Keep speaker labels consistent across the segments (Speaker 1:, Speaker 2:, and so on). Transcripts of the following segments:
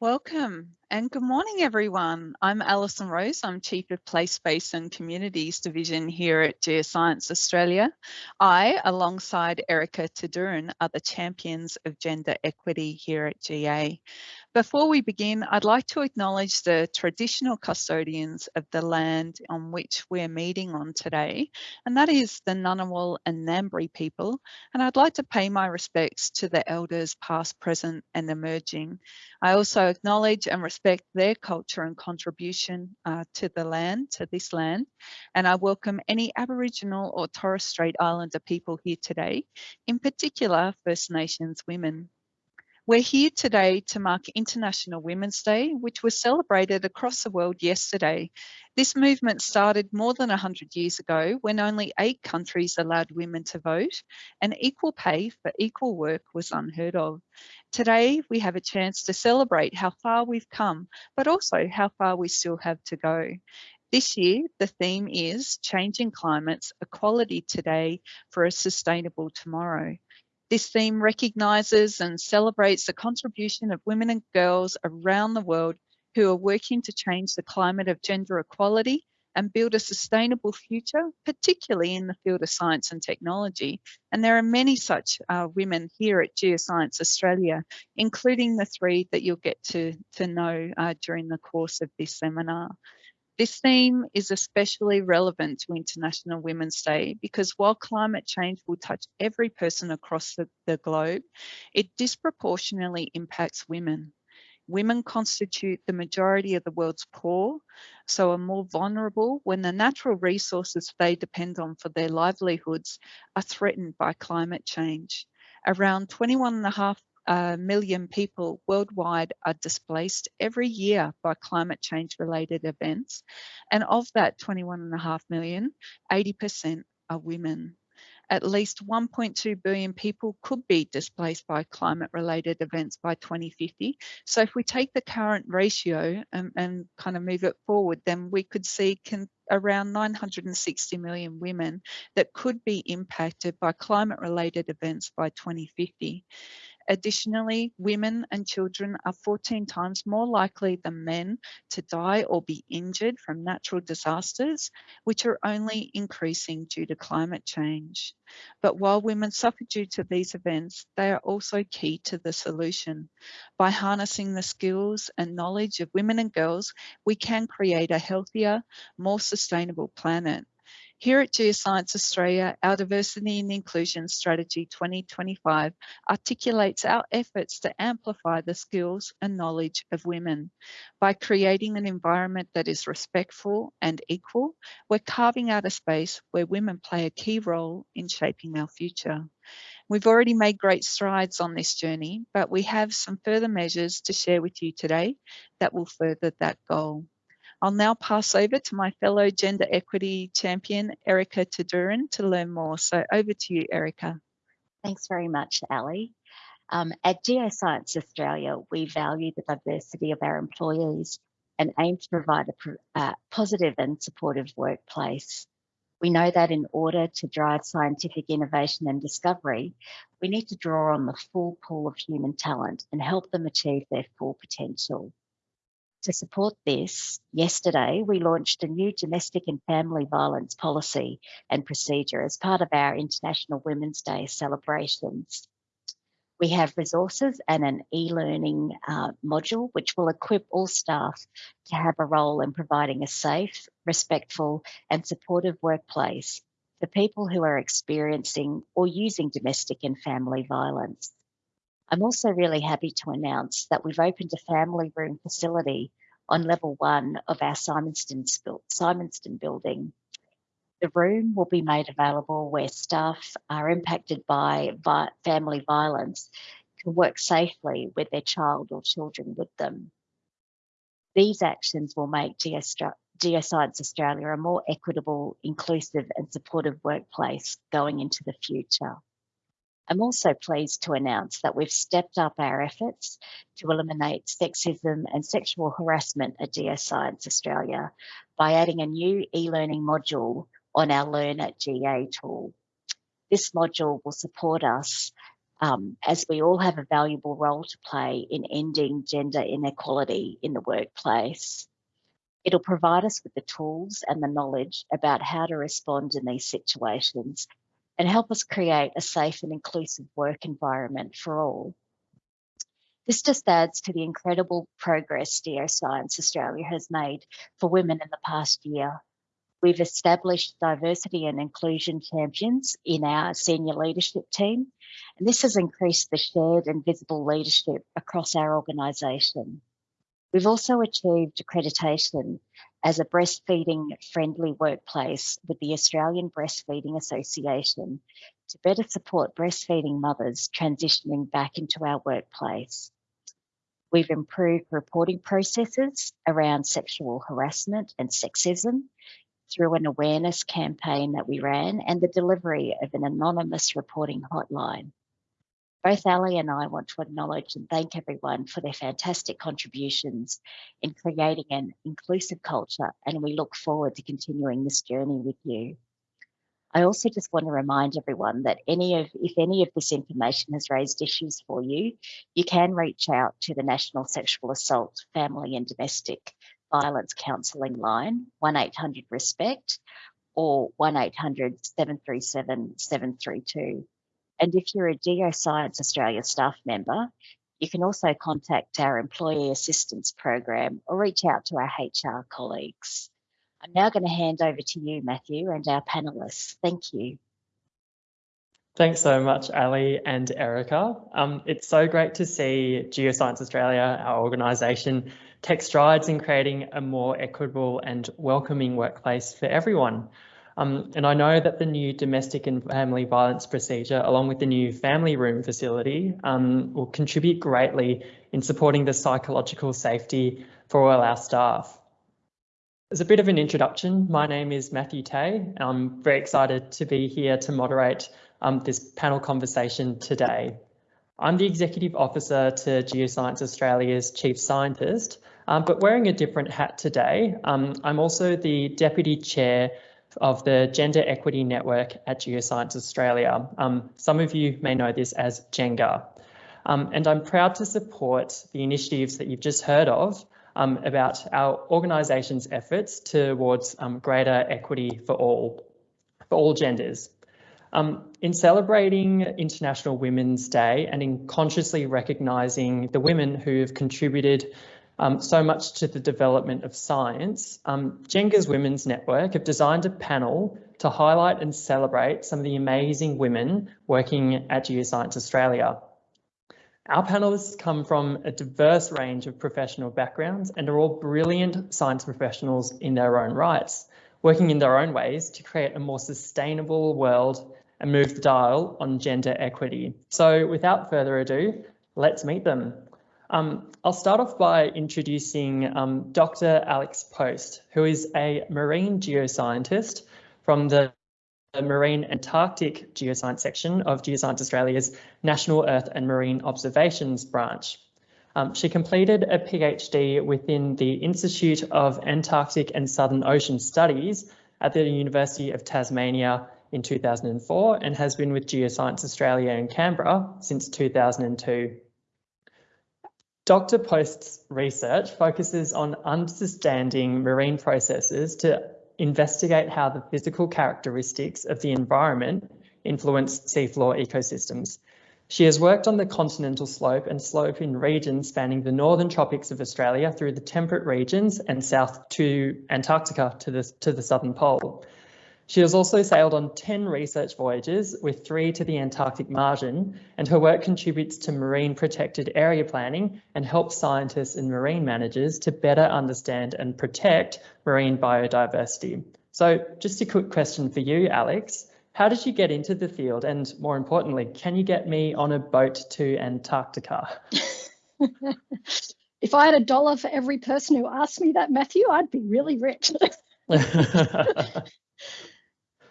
Speaker 1: Welcome and good morning, everyone. I'm Alison Rose. I'm Chief of Place, Space and Communities Division here at Geoscience Australia. I, alongside Erica Tadurin, are the champions of gender equity here at GA. Before we begin, I'd like to acknowledge the traditional custodians of the land on which we're meeting on today, and that is the Ngunnawal and Ngambri people. And I'd like to pay my respects to the elders past, present and emerging. I also acknowledge and respect their culture and contribution uh, to the land, to this land. And I welcome any Aboriginal or Torres Strait Islander people here today, in particular First Nations women. We're here today to mark International Women's Day, which was celebrated across the world yesterday. This movement started more than 100 years ago when only eight countries allowed women to vote and equal pay for equal work was unheard of. Today, we have a chance to celebrate how far we've come, but also how far we still have to go. This year, the theme is Changing Climates, Equality Today for a Sustainable Tomorrow. This theme recognises and celebrates the contribution of women and girls around the world who are working to change the climate of gender equality and build a sustainable future, particularly in the field of science and technology. And there are many such uh, women here at Geoscience Australia, including the three that you'll get to, to know uh, during the course of this seminar. This theme is especially relevant to International Women's Day because while climate change will touch every person across the, the globe, it disproportionately impacts women. Women constitute the majority of the world's poor, so are more vulnerable when the natural resources they depend on for their livelihoods are threatened by climate change. Around 21.5 uh, million people worldwide are displaced every year by climate change related events. And of that 21.5 million, 80% are women. At least 1.2 billion people could be displaced by climate related events by 2050. So if we take the current ratio and, and kind of move it forward, then we could see can, around 960 million women that could be impacted by climate related events by 2050. Additionally, women and children are 14 times more likely than men to die or be injured from natural disasters, which are only increasing due to climate change. But while women suffer due to these events, they are also key to the solution. By harnessing the skills and knowledge of women and girls, we can create a healthier, more sustainable planet. Here at Geoscience Australia, our Diversity and Inclusion Strategy 2025 articulates our efforts to amplify the skills and knowledge of women. By creating an environment that is respectful and equal, we're carving out a space where women play a key role in shaping our future. We've already made great strides on this journey, but we have some further measures to share with you today that will further that goal. I'll now pass over to my fellow gender equity champion, Erica Tadurin, to learn more. So over to you, Erica.
Speaker 2: Thanks very much, Ali. Um, at Geoscience Australia, we value the diversity of our employees and aim to provide a uh, positive and supportive workplace. We know that in order to drive scientific innovation and discovery, we need to draw on the full pool of human talent and help them achieve their full potential. To support this, yesterday we launched a new domestic and family violence policy and procedure as part of our International Women's Day celebrations. We have resources and an e-learning uh, module which will equip all staff to have a role in providing a safe, respectful and supportive workplace for people who are experiencing or using domestic and family violence. I'm also really happy to announce that we've opened a family room facility on level one of our Symonston, Symonston building. The room will be made available where staff are impacted by family violence can work safely with their child or children with them. These actions will make Geoscience Australia a more equitable, inclusive and supportive workplace going into the future. I'm also pleased to announce that we've stepped up our efforts to eliminate sexism and sexual harassment at Geoscience Australia by adding a new e-learning module on our Learn at GA tool. This module will support us um, as we all have a valuable role to play in ending gender inequality in the workplace. It'll provide us with the tools and the knowledge about how to respond in these situations and help us create a safe and inclusive work environment for all. This just adds to the incredible progress Geoscience Australia has made for women in the past year. We've established diversity and inclusion champions in our senior leadership team, and this has increased the shared and visible leadership across our organisation. We've also achieved accreditation as a breastfeeding friendly workplace with the Australian Breastfeeding Association to better support breastfeeding mothers transitioning back into our workplace. We've improved reporting processes around sexual harassment and sexism through an awareness campaign that we ran and the delivery of an anonymous reporting hotline. Both Ali and I want to acknowledge and thank everyone for their fantastic contributions in creating an inclusive culture, and we look forward to continuing this journey with you. I also just want to remind everyone that any of, if any of this information has raised issues for you, you can reach out to the National Sexual Assault, Family and Domestic Violence Counselling line, 1800 RESPECT or 1800 737 732. And if you're a Geoscience Australia staff member, you can also contact our Employee Assistance Program or reach out to our HR colleagues. I'm now going to hand over to you, Matthew, and our panelists. Thank you.
Speaker 3: Thanks so much, Ali and Erica. Um, it's so great to see Geoscience Australia, our organisation, take strides in creating a more equitable and welcoming workplace for everyone. Um, and I know that the new domestic and family violence procedure, along with the new family room facility, um, will contribute greatly in supporting the psychological safety for all our staff. As a bit of an introduction, my name is Matthew Tay. I'm very excited to be here to moderate um, this panel conversation today. I'm the Executive Officer to Geoscience Australia's Chief Scientist, um, but wearing a different hat today. Um, I'm also the Deputy Chair of the Gender Equity Network at Geoscience Australia. Um, some of you may know this as GENGA. Um, and I'm proud to support the initiatives that you've just heard of um, about our organisation's efforts towards um, greater equity for all, for all genders. Um, in celebrating International Women's Day and in consciously recognising the women who have contributed um, so much to the development of science, um, GENGA's Women's Network have designed a panel to highlight and celebrate some of the amazing women working at Geoscience Australia. Our panelists come from a diverse range of professional backgrounds and are all brilliant science professionals in their own rights, working in their own ways to create a more sustainable world and move the dial on gender equity. So without further ado, let's meet them. Um, I'll start off by introducing um, Dr. Alex Post, who is a marine geoscientist from the Marine Antarctic Geoscience section of Geoscience Australia's National Earth and Marine Observations branch. Um, she completed a PhD within the Institute of Antarctic and Southern Ocean Studies at the University of Tasmania in 2004 and has been with Geoscience Australia in Canberra since 2002. Dr. Post's research focuses on understanding marine processes to investigate how the physical characteristics of the environment influence seafloor ecosystems. She has worked on the continental slope and slope in regions spanning the northern tropics of Australia through the temperate regions and south to Antarctica to the, to the southern pole. She has also sailed on 10 research voyages with three to the Antarctic margin, and her work contributes to marine protected area planning and helps scientists and marine managers to better understand and protect marine biodiversity. So just a quick question for you, Alex. How did you get into the field? And more importantly, can you get me on a boat to Antarctica?
Speaker 4: if I had a dollar for every person who asked me that, Matthew, I'd be really rich.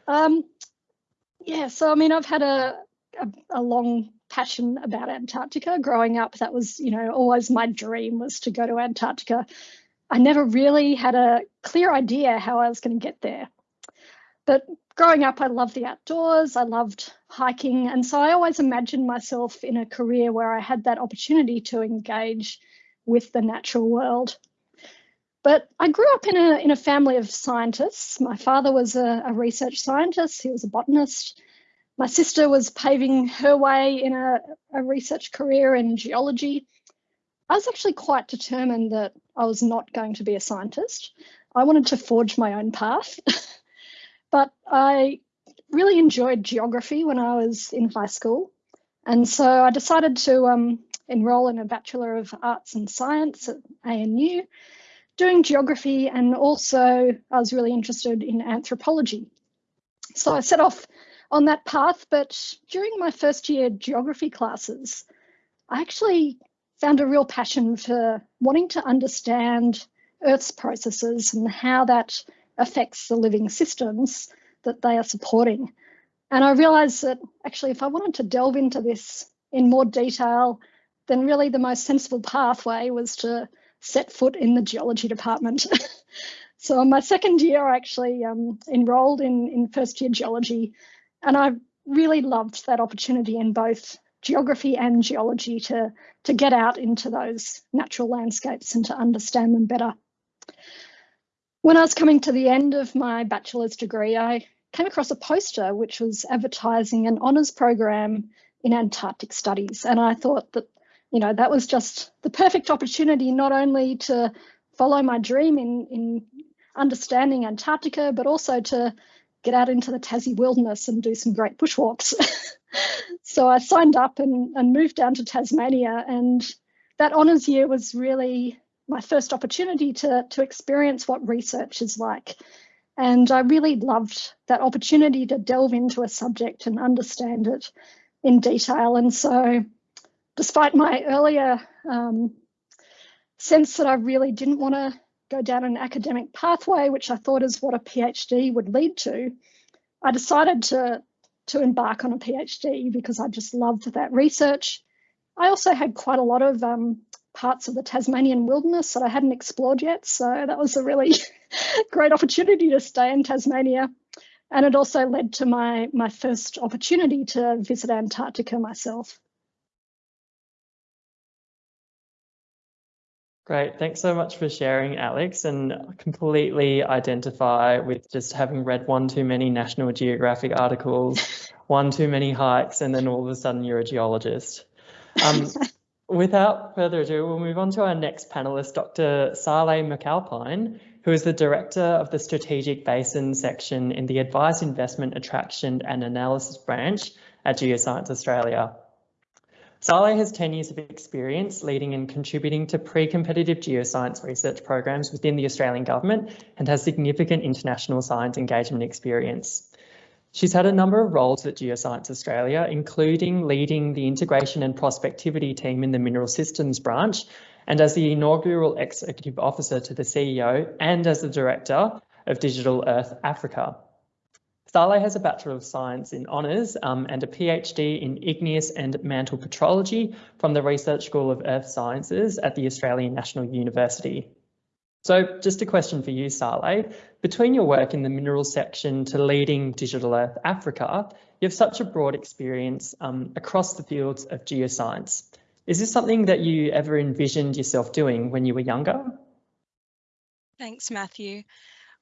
Speaker 4: Um, yeah, so I mean, I've had a, a, a long passion about Antarctica. Growing up, that was, you know, always my dream was to go to Antarctica. I never really had a clear idea how I was going to get there. But growing up, I loved the outdoors, I loved hiking, and so I always imagined myself in a career where I had that opportunity to engage with the natural world. But I grew up in a, in a family of scientists. My father was a, a research scientist, he was a botanist. My sister was paving her way in a, a research career in geology. I was actually quite determined that I was not going to be a scientist. I wanted to forge my own path. but I really enjoyed geography when I was in high school. And so I decided to um, enroll in a Bachelor of Arts and Science at ANU doing geography and also I was really interested in anthropology. So I set off on that path, but during my first year geography classes, I actually found a real passion for wanting to understand Earth's processes and how that affects the living systems that they are supporting. And I realized that actually, if I wanted to delve into this in more detail, then really the most sensible pathway was to set foot in the geology department. so my second year, I actually um, enrolled in, in first year geology, and I really loved that opportunity in both geography and geology to, to get out into those natural landscapes and to understand them better. When I was coming to the end of my bachelor's degree, I came across a poster which was advertising an honours program in Antarctic studies. And I thought that you know, that was just the perfect opportunity not only to follow my dream in, in understanding Antarctica, but also to get out into the Tassie wilderness and do some great bushwalks. so I signed up and, and moved down to Tasmania. And that honours year was really my first opportunity to, to experience what research is like. And I really loved that opportunity to delve into a subject and understand it in detail. And so despite my earlier um, sense that I really didn't want to go down an academic pathway, which I thought is what a PhD would lead to, I decided to, to embark on a PhD because I just loved that research. I also had quite a lot of um, parts of the Tasmanian wilderness that I hadn't explored yet, so that was a really great opportunity to stay in Tasmania. And it also led to my, my first opportunity to visit Antarctica myself.
Speaker 3: Great. Thanks so much for sharing, Alex, and completely identify with just having read one too many National Geographic articles, one too many hikes, and then all of a sudden you're a geologist. Um, without further ado, we'll move on to our next panelist, Dr. Saleh McAlpine, who is the Director of the Strategic Basin section in the Advice, Investment, Attraction and Analysis branch at Geoscience Australia. Saleh has 10 years of experience leading and contributing to pre-competitive geoscience research programs within the Australian government and has significant international science engagement experience. She's had a number of roles at Geoscience Australia, including leading the integration and prospectivity team in the Mineral Systems branch and as the inaugural executive officer to the CEO and as the director of Digital Earth Africa. Saleh has a Bachelor of Science in Honours um, and a PhD in Igneous and Mantle Petrology from the Research School of Earth Sciences at the Australian National University. So just a question for you, Saleh. Between your work in the minerals section to leading Digital Earth Africa, you have such a broad experience um, across the fields of geoscience. Is this something that you ever envisioned yourself doing when you were younger?
Speaker 5: Thanks, Matthew.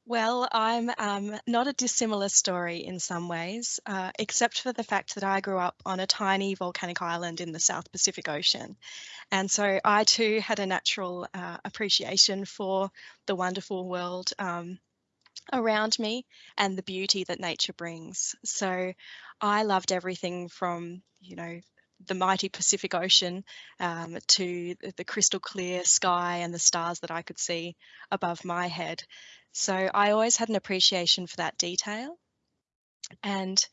Speaker 5: Well, I'm um, not a dissimilar story in some ways, uh, except for the fact that I grew up on a tiny volcanic island in the South Pacific Ocean. And so I too had a natural uh, appreciation for the wonderful world um, around me and the beauty that nature brings. So I loved everything from, you know, the mighty Pacific Ocean um, to the crystal clear sky and the stars that I could see above my head. So I always had an appreciation for that detail. And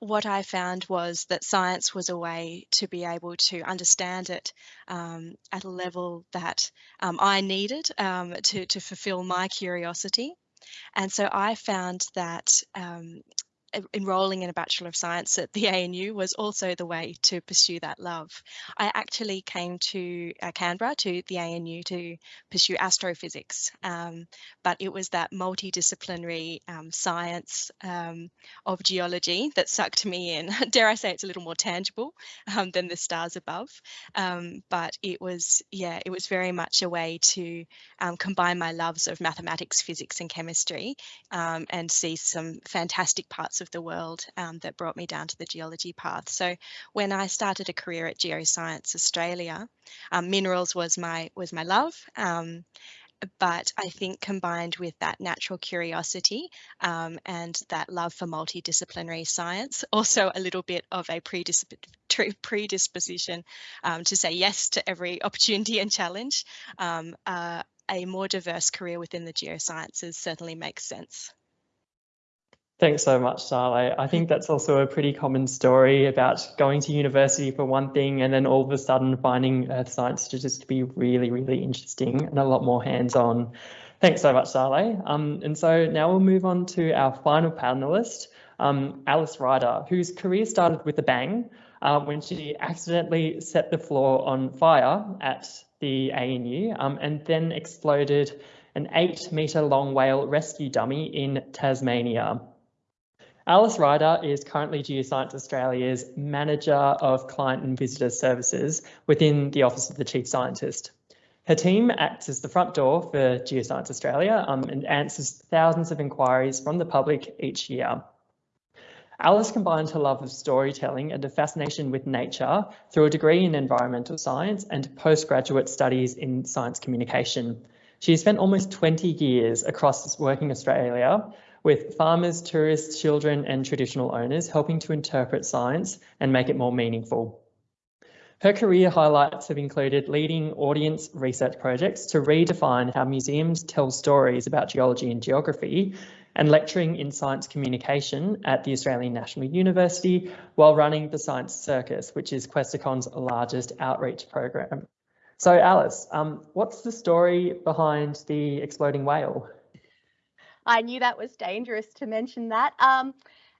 Speaker 5: what I found was that science was a way to be able to understand it um, at a level that um, I needed um, to, to fulfill my curiosity. And so I found that um, enrolling in a Bachelor of Science at the ANU was also the way to pursue that love. I actually came to uh, Canberra to the ANU to pursue astrophysics, um, but it was that multidisciplinary um, science um, of geology that sucked me in. Dare I say it's a little more tangible um, than the stars above, um, but it was, yeah, it was very much a way to um, combine my loves of mathematics, physics and chemistry and see some fantastic parts of the world um, that brought me down to the geology path. So when I started a career at Geoscience Australia, um, minerals was my was my love. Um, but I think combined with that natural curiosity um, and that love for multidisciplinary science, also a little bit of a predisposition um, to say yes to every opportunity and challenge, um, uh, a more diverse career within the geosciences certainly makes sense.
Speaker 3: Thanks so much, Sale. I think that's also a pretty common story about going to university for one thing and then all of a sudden finding earth science to just be really, really interesting and a lot more hands-on. Thanks so much, Sale. Um, and so now we'll move on to our final panelist, um, Alice Ryder, whose career started with a bang uh, when she accidentally set the floor on fire at the ANU um, and then exploded an eight metre long whale rescue dummy in Tasmania. Alice Ryder is currently Geoscience Australia's Manager of Client and Visitor Services within the Office of the Chief Scientist. Her team acts as the front door for Geoscience Australia um, and answers thousands of inquiries from the public each year. Alice combined her love of storytelling and a fascination with nature through a degree in environmental science and postgraduate studies in science communication. She has spent almost 20 years across working Australia with farmers, tourists, children and traditional owners helping to interpret science and make it more meaningful. Her career highlights have included leading audience research projects to redefine how museums tell stories about geology and geography and lecturing in science communication at the Australian National University while running the Science Circus, which is Questacon's largest outreach program. So Alice, um, what's the story behind the exploding whale?
Speaker 6: I knew that was dangerous to mention that. Um,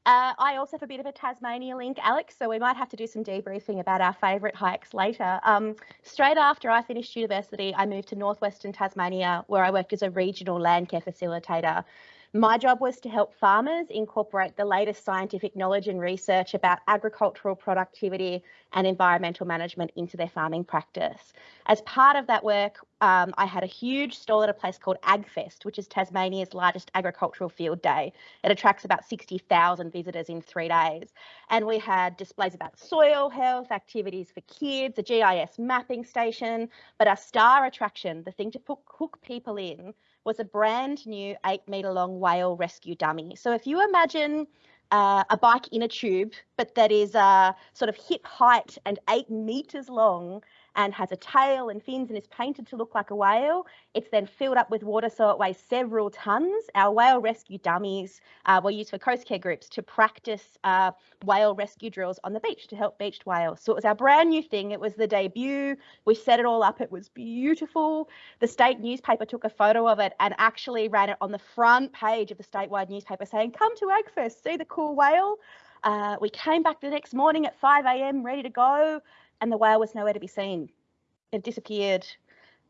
Speaker 6: uh, I also have a bit of a Tasmania link, Alex, so we might have to do some debriefing about our favourite hikes later. Um, straight after I finished university, I moved to northwestern Tasmania, where I worked as a regional land care facilitator. My job was to help farmers incorporate the latest scientific knowledge and research about agricultural productivity and environmental management into their farming practice. As part of that work, um, I had a huge stall at a place called AgFest, which is Tasmania's largest agricultural field day. It attracts about 60,000 visitors in three days. And we had displays about soil health, activities for kids, a GIS mapping station, but our star attraction, the thing to hook people in, was a brand new eight metre long whale rescue dummy. So if you imagine uh, a bike in a tube, but that is uh, sort of hip height and eight metres long and has a tail and fins and is painted to look like a whale. It's then filled up with water so it weighs several tonnes. Our whale rescue dummies uh, were used for coast care groups to practice uh, whale rescue drills on the beach to help beached whales. So it was our brand new thing. It was the debut. We set it all up. It was beautiful. The state newspaper took a photo of it and actually ran it on the front page of the statewide newspaper saying, come to AgFest, see the cool whale. Uh, we came back the next morning at 5 a.m. ready to go and the whale was nowhere to be seen. It disappeared.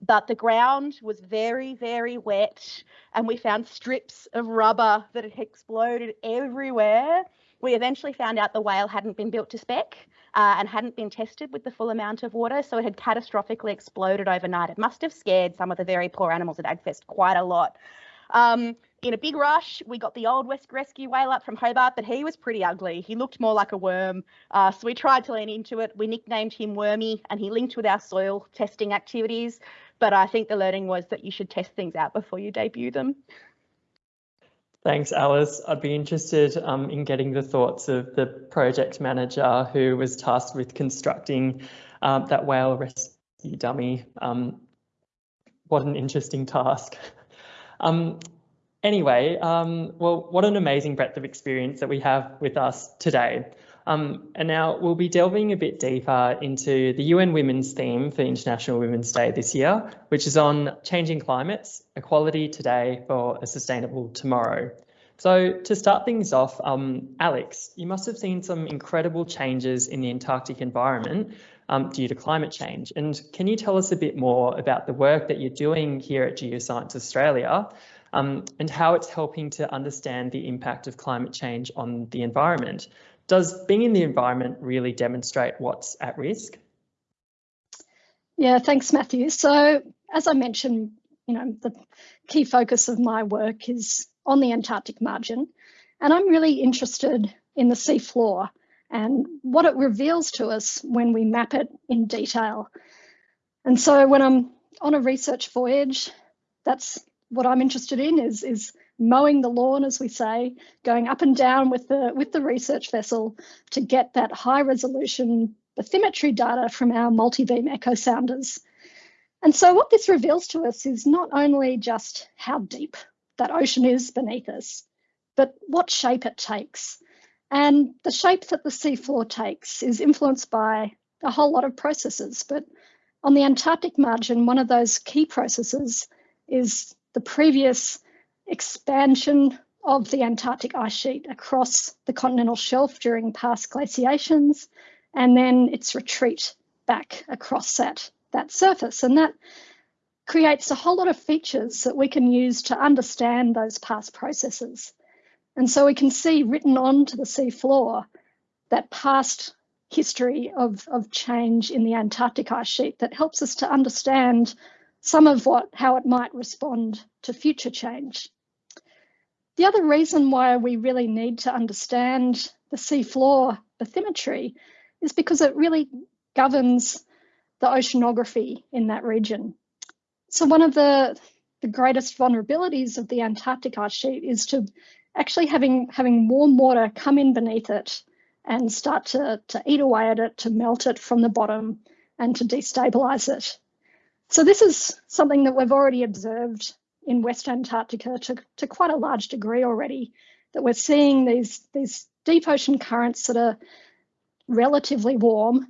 Speaker 6: But the ground was very, very wet, and we found strips of rubber that had exploded everywhere. We eventually found out the whale hadn't been built to spec uh, and hadn't been tested with the full amount of water, so it had catastrophically exploded overnight. It must have scared some of the very poor animals at AgFest quite a lot. Um, in a big rush, we got the old West Rescue whale up from Hobart, but he was pretty ugly. He looked more like a worm. Uh, so we tried to lean into it. We nicknamed him Wormy, and he linked with our soil testing activities. But I think the learning was that you should test things out before you debut them.
Speaker 3: Thanks, Alice. I'd be interested um, in getting the thoughts of the project manager who was tasked with constructing um, that whale rescue dummy. Um, what an interesting task. Um, Anyway, um, well, what an amazing breadth of experience that we have with us today. Um, and now we'll be delving a bit deeper into the UN Women's theme for International Women's Day this year, which is on changing climates, equality today for a sustainable tomorrow. So to start things off, um, Alex, you must have seen some incredible changes in the Antarctic environment um, due to climate change. And can you tell us a bit more about the work that you're doing here at Geoscience Australia um, and how it's helping to understand the impact of climate change on the environment? Does being in the environment really demonstrate what's at risk?
Speaker 4: Yeah, thanks, Matthew. So as I mentioned, you know, the key focus of my work is on the Antarctic margin. And I'm really interested in the seafloor and what it reveals to us when we map it in detail. And so when I'm on a research voyage, that's what I'm interested in is, is mowing the lawn, as we say, going up and down with the, with the research vessel to get that high resolution bathymetry data from our multi-beam echo sounders. And so what this reveals to us is not only just how deep that ocean is beneath us, but what shape it takes. And the shape that the seafloor takes is influenced by a whole lot of processes. But on the Antarctic margin, one of those key processes is the previous expansion of the Antarctic ice sheet across the continental shelf during past glaciations, and then its retreat back across that, that surface. And that creates a whole lot of features that we can use to understand those past processes. And so we can see written onto the sea floor that past history of, of change in the Antarctic ice sheet that helps us to understand some of what how it might respond to future change. The other reason why we really need to understand the sea floor bathymetry is because it really governs the oceanography in that region. So one of the, the greatest vulnerabilities of the Antarctic ice sheet is to actually having, having warm water come in beneath it and start to, to eat away at it, to melt it from the bottom and to destabilize it. So this is something that we've already observed in West Antarctica to, to quite a large degree already, that we're seeing these, these deep ocean currents that are relatively warm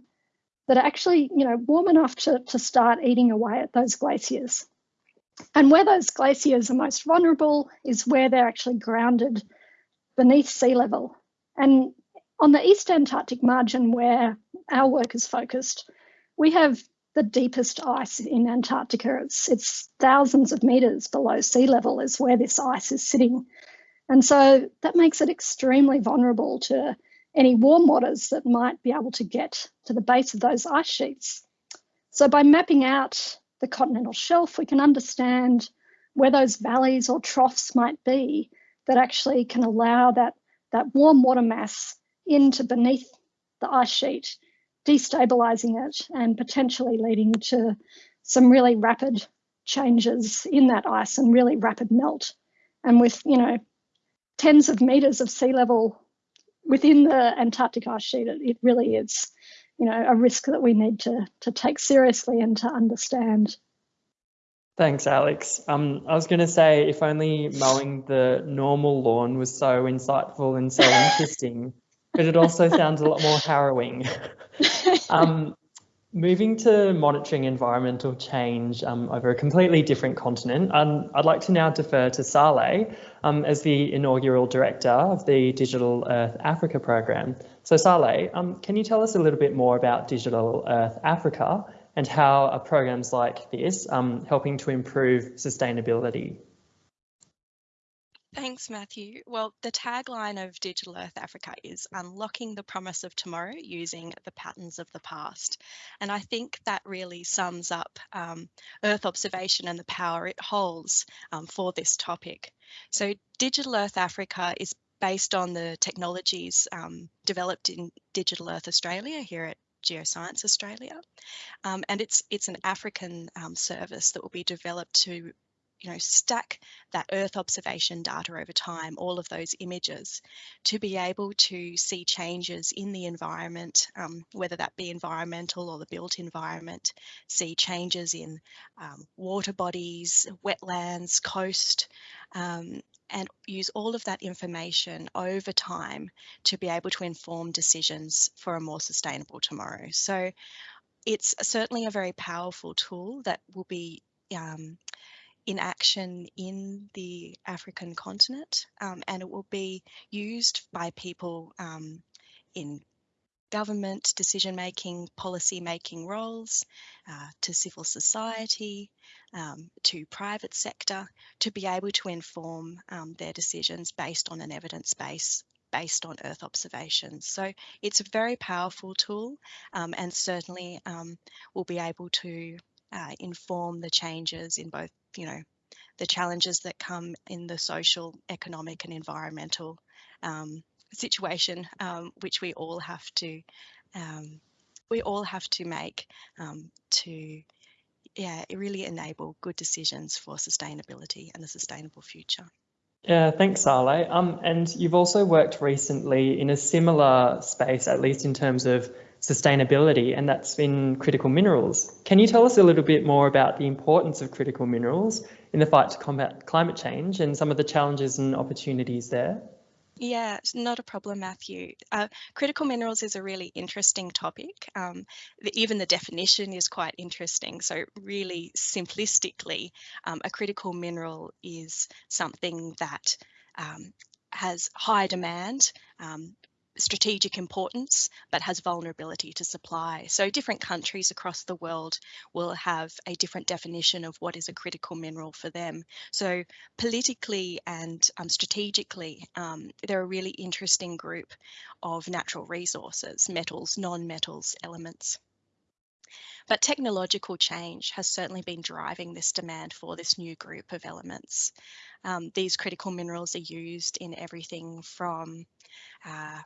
Speaker 4: that are actually, you know, warm enough to, to start eating away at those glaciers. And where those glaciers are most vulnerable is where they're actually grounded beneath sea level. And on the East Antarctic margin, where our work is focused, we have the deepest ice in Antarctica. It's, it's thousands of meters below sea level is where this ice is sitting. And so that makes it extremely vulnerable to any warm waters that might be able to get to the base of those ice sheets. So by mapping out the continental shelf, we can understand where those valleys or troughs might be that actually can allow that, that warm water mass into beneath the ice sheet, destabilizing it and potentially leading to some really rapid changes in that ice and really rapid melt. And with, you know, tens of meters of sea level within the Antarctic ice sheet, it, it really is, you know, a risk that we need to, to take seriously and to understand.
Speaker 3: Thanks, Alex. Um, I was going to say, if only mowing the normal lawn was so insightful and so interesting, but it also sounds a lot more harrowing. um, Moving to monitoring environmental change um, over a completely different continent, um, I'd like to now defer to Saleh um, as the inaugural director of the Digital Earth Africa program. So Saleh, um, can you tell us a little bit more about Digital Earth Africa and how are programs like this um, helping to improve sustainability?
Speaker 5: Thanks, Matthew. Well, the tagline of Digital Earth Africa is unlocking the promise of tomorrow using the patterns of the past. And I think that really sums up um, Earth observation and the power it holds um, for this topic. So Digital Earth Africa is based on the technologies um, developed in Digital Earth Australia here at Geoscience Australia. Um, and it's, it's an African um, service that will be developed to you know, stack that Earth observation data over time, all of those images, to be able to see changes in the environment, um, whether that be environmental or the built environment, see changes in um, water bodies, wetlands, coast, um, and use all of that information over time to be able to inform decisions for a more sustainable tomorrow. So it's certainly a very powerful tool that will be um, in action in the African continent um, and it will be used by people um, in government decision making, policy making roles, uh, to civil society, um, to private sector, to be able to inform um, their decisions based on an evidence base based on Earth observations. So it's a very powerful tool um, and certainly um, will be able to uh, inform the changes in both, you know, the challenges that come in the social, economic and environmental um, situation, um, which we all have to um, we all have to make um, to yeah really enable good decisions for sustainability and a sustainable future.
Speaker 3: Yeah, thanks, Sale. Um, and you've also worked recently in a similar space, at least in terms of sustainability, and that's in critical minerals. Can you tell us a little bit more about the importance of critical minerals in the fight to combat climate change and some of the challenges and opportunities there?
Speaker 5: Yeah, it's not a problem, Matthew. Uh, critical minerals is a really interesting topic. Um, the, even the definition is quite interesting. So really simplistically, um, a critical mineral is something that um, has high demand, um, strategic importance, but has vulnerability to supply. So different countries across the world will have a different definition of what is a critical mineral for them. So politically and um, strategically, um, they're a really interesting group of natural resources, metals, non-metals, elements. But technological change has certainly been driving this demand for this new group of elements. Um, these critical minerals are used in everything from uh,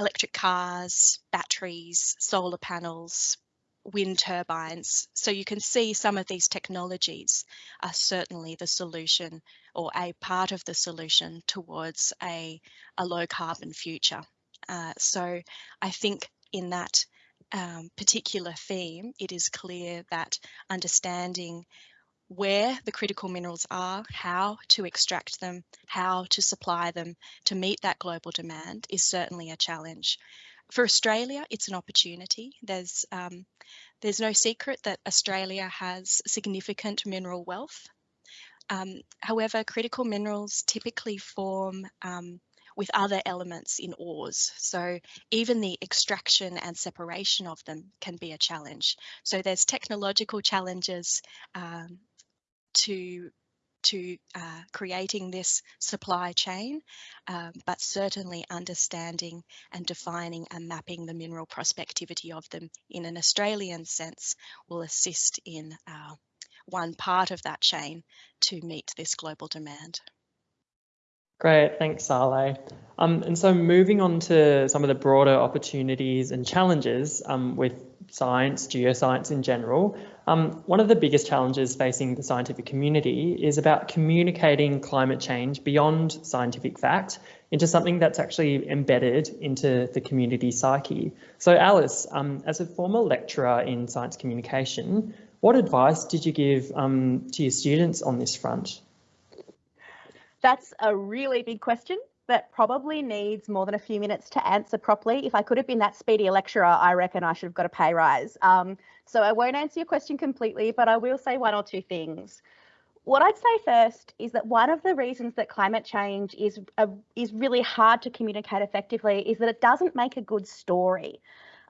Speaker 5: electric cars, batteries, solar panels, wind turbines. So you can see some of these technologies are certainly the solution or a part of the solution towards a, a low carbon future. Uh, so I think in that um, particular theme, it is clear that understanding where the critical minerals are, how to extract them, how to supply them to meet that global demand is certainly a challenge. For Australia, it's an opportunity. There's um, there's no secret that Australia has significant mineral wealth. Um, however, critical minerals typically form um, with other elements in ores. So even the extraction and separation of them can be a challenge. So there's technological challenges um, to to uh, creating this supply chain, um, but certainly understanding and defining and mapping the mineral prospectivity of them in an Australian sense will assist in uh, one part of that chain to meet this global demand.
Speaker 3: Great, thanks, Sale. Um, and so moving on to some of the broader opportunities and challenges um, with science, geoscience in general, um, one of the biggest challenges facing the scientific community is about communicating climate change beyond scientific fact into something that's actually embedded into the community psyche. So Alice, um, as a former lecturer in science communication, what advice did you give um, to your students on this front?
Speaker 6: That's a really big question that probably needs more than a few minutes to answer properly. If I could have been that speedy a lecturer, I reckon I should have got a pay rise. Um, so I won't answer your question completely, but I will say one or two things. What I'd say first is that one of the reasons that climate change is a, is really hard to communicate effectively is that it doesn't make a good story.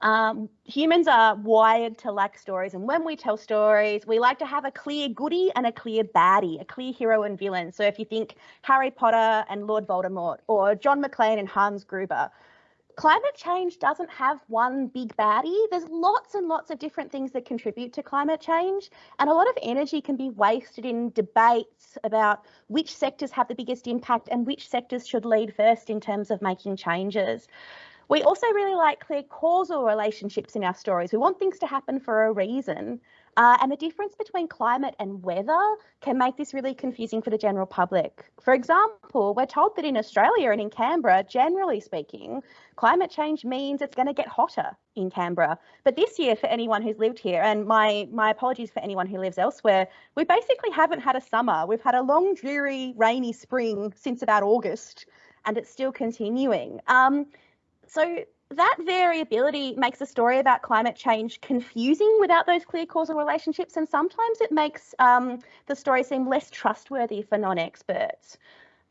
Speaker 6: Um, humans are wired to like stories, and when we tell stories, we like to have a clear goody and a clear baddie, a clear hero and villain. So if you think Harry Potter and Lord Voldemort, or John McClane and Hans Gruber, climate change doesn't have one big baddie. There's lots and lots of different things that contribute to climate change, and a lot of energy can be wasted in debates about which sectors have the biggest impact and which sectors should lead first in terms of making changes. We also really like clear causal relationships in our stories. We want things to happen for a reason. Uh, and the difference between climate and weather can make this really confusing for the general public. For example, we're told that in Australia and in Canberra, generally speaking, climate change means it's going to get hotter in Canberra. But this year, for anyone who's lived here, and my, my apologies for anyone who lives elsewhere, we basically haven't had a summer. We've had a long, dreary, rainy spring since about August, and it's still continuing. Um, so that variability makes a story about climate change confusing without those clear causal relationships, and sometimes it makes um, the story seem less trustworthy for non experts.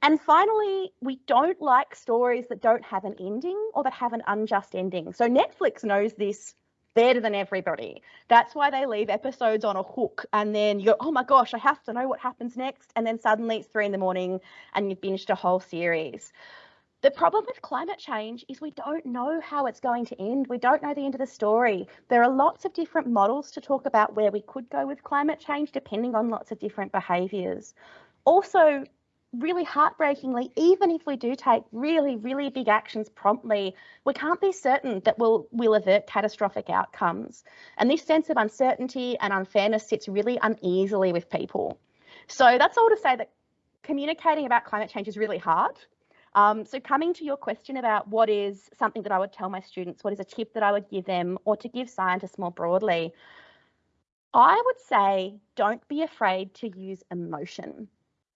Speaker 6: And finally, we don't like stories that don't have an ending or that have an unjust ending. So Netflix knows this better than everybody. That's why they leave episodes on a hook and then you go, oh my gosh, I have to know what happens next. And then suddenly it's three in the morning and you've binged a whole series. The problem with climate change is we don't know how it's going to end. We don't know the end of the story. There are lots of different models to talk about where we could go with climate change, depending on lots of different behaviours. Also, really heartbreakingly, even if we do take really, really big actions promptly, we can't be certain that we'll, we'll avert catastrophic outcomes. And this sense of uncertainty and unfairness sits really uneasily with people. So that's all to say that communicating about climate change is really hard. Um, so coming to your question about what is something that I would tell my students, what is a tip that I would give them, or to give scientists more broadly, I would say don't be afraid to use emotion.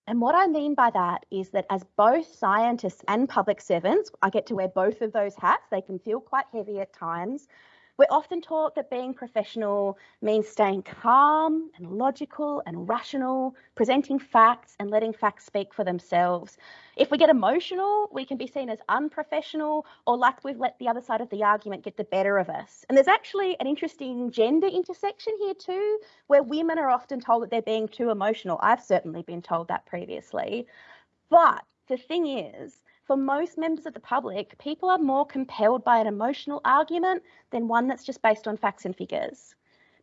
Speaker 6: And what I mean by that is that as both scientists and public servants, I get to wear both of those hats. They can feel quite heavy at times. We're often taught that being professional means staying calm and logical and rational, presenting facts and letting facts speak for themselves. If we get emotional, we can be seen as unprofessional or like we've let the other side of the argument get the better of us. And there's actually an interesting gender intersection here too, where women are often told that they're being too emotional. I've certainly been told that previously. But the thing is, for most members of the public, people are more compelled by an emotional argument than one that's just based on facts and figures.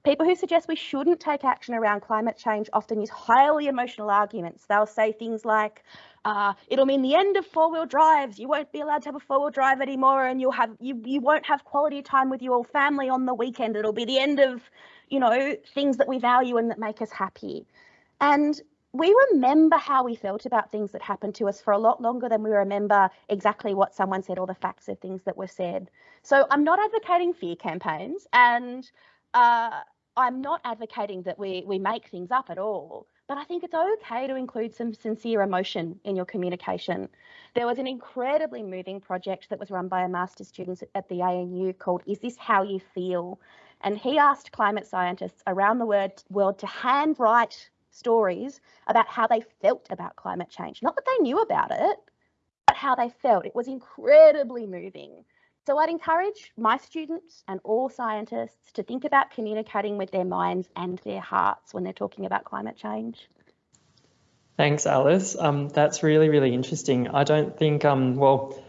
Speaker 6: People who suggest we shouldn't take action around climate change often use highly emotional arguments. They'll say things like, uh, it'll mean the end of four-wheel drives. You won't be allowed to have a four-wheel drive anymore, and you'll have you you won't have quality time with your family on the weekend. It'll be the end of, you know, things that we value and that make us happy. And we remember how we felt about things that happened to us for a lot longer than we remember exactly what someone said or the facts of things that were said. So I'm not advocating fear campaigns and uh, I'm not advocating that we, we make things up at all, but I think it's okay to include some sincere emotion in your communication. There was an incredibly moving project that was run by a master's student at the ANU called Is This How You Feel? And he asked climate scientists around the world to handwrite stories about how they felt about climate change. Not that they knew about it, but how they felt. It was incredibly moving. So I'd encourage my students and all scientists to think about communicating with their minds and their hearts when they're talking about climate change.
Speaker 3: Thanks, Alice. Um, that's really, really interesting. I don't think, um, well,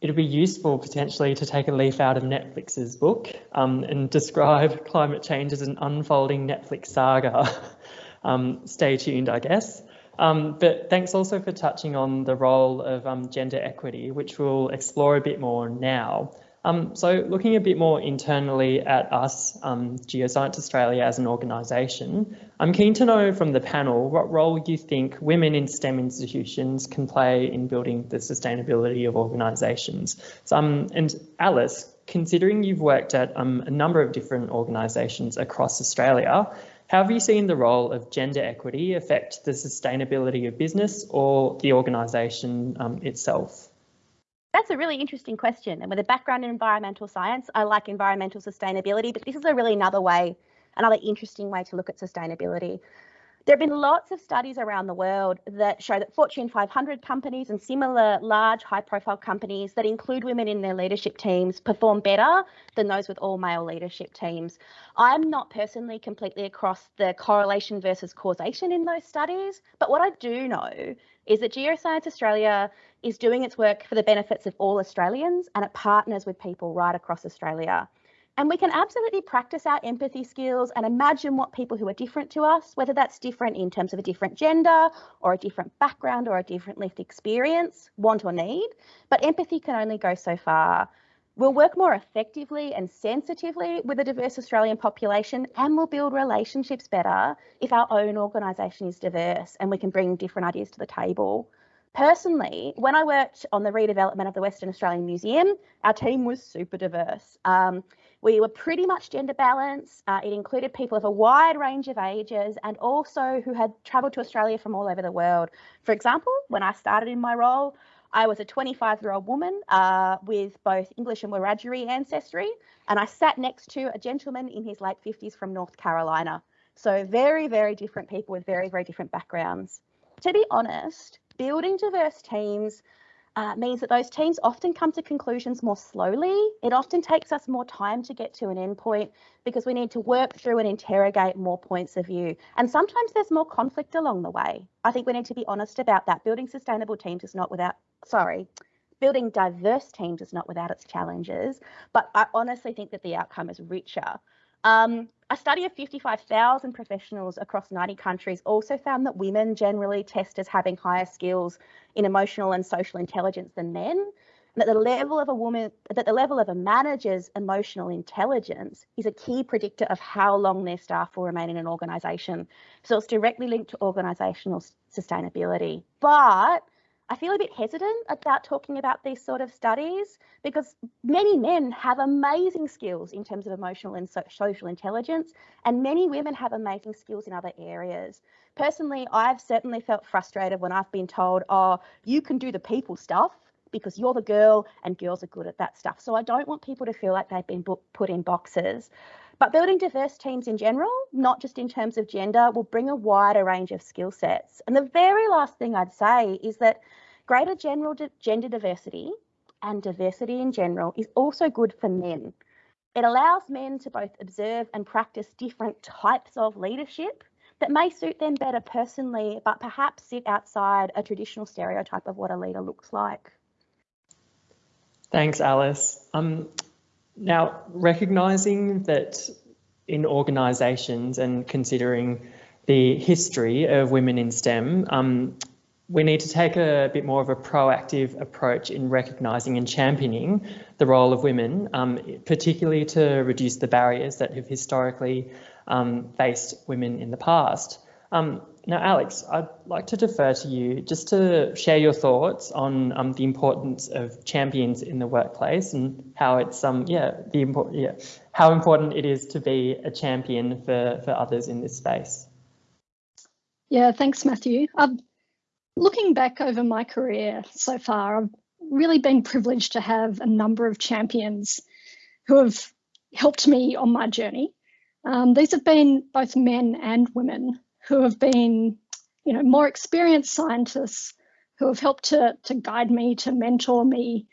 Speaker 3: it'd be useful potentially to take a leaf out of Netflix's book um, and describe climate change as an unfolding Netflix saga. um, stay tuned, I guess. Um, but thanks also for touching on the role of um, gender equity, which we'll explore a bit more now. Um, so looking a bit more internally at us, um, Geoscience Australia as an organisation, I'm keen to know from the panel what role you think women in STEM institutions can play in building the sustainability of organisations. So, um, and Alice, considering you've worked at um, a number of different organisations across Australia, how have you seen the role of gender equity affect the sustainability of business or the organisation um, itself?
Speaker 6: That's a really interesting question. And with a background in environmental science, I like environmental sustainability, but this is a really another way, another interesting way to look at sustainability. There have been lots of studies around the world that show that Fortune 500 companies and similar large high profile companies that include women in their leadership teams perform better than those with all male leadership teams. I'm not personally completely across the correlation versus causation in those studies, but what I do know is that Geoscience Australia is doing its work for the benefits of all Australians and it partners with people right across Australia. And we can absolutely practice our empathy skills and imagine what people who are different to us, whether that's different in terms of a different gender or a different background or a different lived experience, want or need. But empathy can only go so far. We'll work more effectively and sensitively with a diverse Australian population and we'll build relationships better if our own organisation is diverse and we can bring different ideas to the table. Personally, when I worked on the redevelopment of the Western Australian Museum, our team was super diverse. Um, we were pretty much gender balanced. Uh, it included people of a wide range of ages and also who had travelled to Australia from all over the world. For example, when I started in my role, I was a 25 year old woman uh, with both English and Wiradjuri ancestry, and I sat next to a gentleman in his late 50s from North Carolina. So, very, very different people with very, very different backgrounds. To be honest, building diverse teams uh, means that those teams often come to conclusions more slowly. It often takes us more time to get to an endpoint because we need to work through and interrogate more points of view. And sometimes there's more conflict along the way. I think we need to be honest about that. Building sustainable teams is not without, sorry, building diverse teams is not without its challenges, but I honestly think that the outcome is richer. Um, a study of 55,000 professionals across 90 countries also found that women generally test as having higher skills in emotional and social intelligence than men, and that the level of a woman, that the level of a manager's emotional intelligence is a key predictor of how long their staff will remain in an organisation. So it's directly linked to organisational sustainability. But I feel a bit hesitant about talking about these sort of studies because many men have amazing skills in terms of emotional and so social intelligence, and many women have amazing skills in other areas. Personally, I've certainly felt frustrated when I've been told, oh, you can do the people stuff because you're the girl and girls are good at that stuff. So I don't want people to feel like they've been put in boxes. But building diverse teams in general, not just in terms of gender, will bring a wider range of skill sets. And the very last thing I'd say is that Greater general gender diversity and diversity in general is also good for men. It allows men to both observe and practice different types of leadership that may suit them better personally, but perhaps sit outside a traditional stereotype of what a leader looks like.
Speaker 3: Thanks, Alice. Um, now, recognising that in organisations and considering the history of women in STEM, um, we need to take a bit more of a proactive approach in recognising and championing the role of women, um, particularly to reduce the barriers that have historically um, faced women in the past. Um, now, Alex, I'd like to defer to you just to share your thoughts on um, the importance of champions in the workplace and how it's um yeah the important yeah how important it is to be a champion for for others in this space.
Speaker 4: Yeah, thanks, Matthew. Um, Looking back over my career so far, I've really been privileged to have a number of champions who have helped me on my journey. Um, these have been both men and women who have been, you know, more experienced scientists who have helped to, to guide me, to mentor me,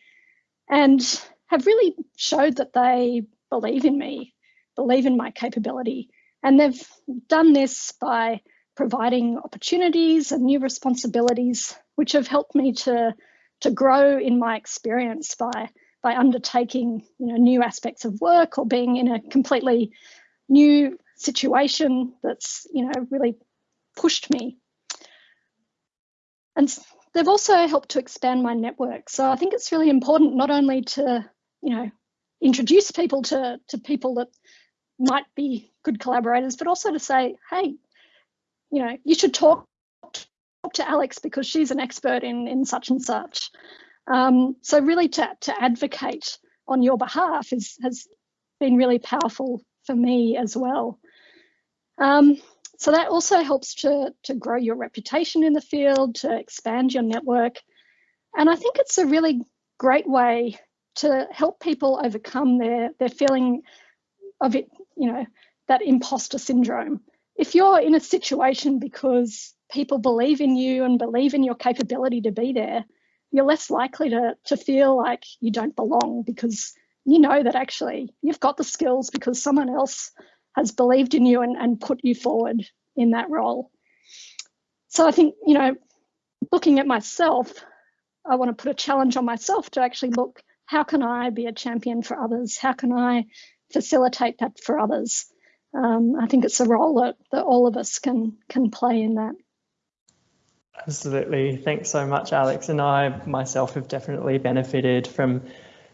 Speaker 4: and have really showed that they believe in me, believe in my capability. And they've done this by providing opportunities and new responsibilities, which have helped me to, to grow in my experience by, by undertaking you know, new aspects of work or being in a completely new situation that's you know really pushed me. And they've also helped to expand my network. So I think it's really important not only to, you know, introduce people to, to people that might be good collaborators, but also to say, hey, you know, you should talk, talk to Alex because she's an expert in, in such and such. Um, so really to, to advocate on your behalf is, has been really powerful for me as well. Um, so that also helps to, to grow your reputation in the field, to expand your network. And I think it's a really great way to help people overcome their, their feeling of it, you know, that imposter syndrome if you're in a situation because people believe in you and believe in your capability to be there, you're less likely to, to feel like you don't belong because you know that actually you've got the skills because someone else has believed in you and, and put you forward in that role. So I think, you know, looking at myself, I want to put a challenge on myself to actually look, how can I be a champion for others? How can I facilitate that for others? Um, I think it's a role that, that all of us can can play in that.
Speaker 3: Absolutely. Thanks so much, Alex. And I myself have definitely benefited from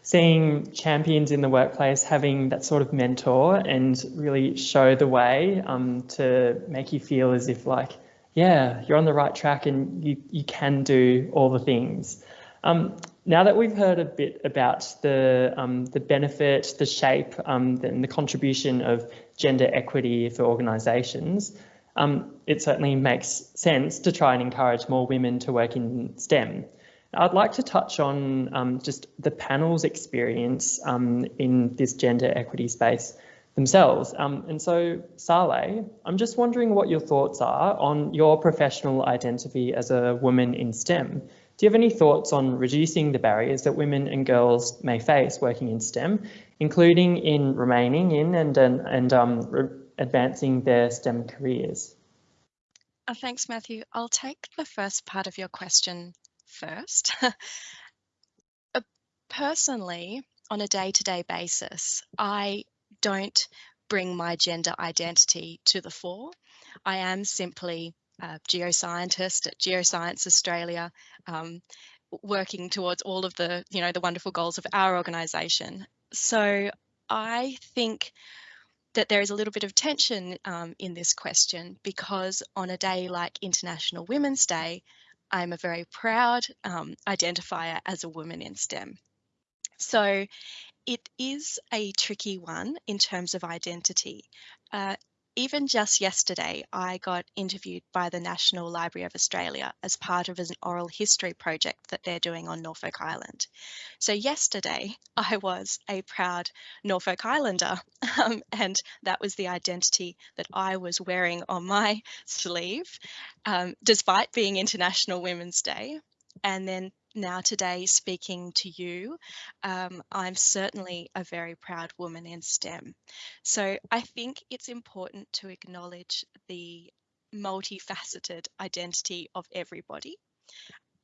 Speaker 3: seeing champions in the workplace having that sort of mentor and really show the way um, to make you feel as if like, yeah, you're on the right track and you, you can do all the things. Um, now that we've heard a bit about the um, the benefit, the shape, um, and the contribution of gender equity for organisations, um, it certainly makes sense to try and encourage more women to work in STEM. I'd like to touch on um, just the panel's experience um, in this gender equity space themselves. Um, and so, Saleh, I'm just wondering what your thoughts are on your professional identity as a woman in STEM. Do you have any thoughts on reducing the barriers that women and girls may face working in STEM, including in remaining in and, and, and um, advancing their STEM careers?
Speaker 5: Uh, thanks, Matthew. I'll take the first part of your question first. uh, personally, on a day-to-day -day basis, I don't bring my gender identity to the fore. I am simply a geoscientist at Geoscience Australia, um, working towards all of the, you know, the wonderful goals of our organisation. So I think that there is a little bit of tension um, in this question because on a day like International Women's Day, I'm a very proud um, identifier as a woman in STEM. So it is a tricky one in terms of identity. Uh, even just yesterday, I got interviewed by the National Library of Australia as part of an oral history project that they're doing on Norfolk Island. So, yesterday, I was a proud Norfolk Islander, um, and that was the identity that I was wearing on my sleeve, um, despite being International Women's Day. And then now today speaking to you, um, I'm certainly a very proud woman in STEM. So I think it's important to acknowledge the multifaceted identity of everybody.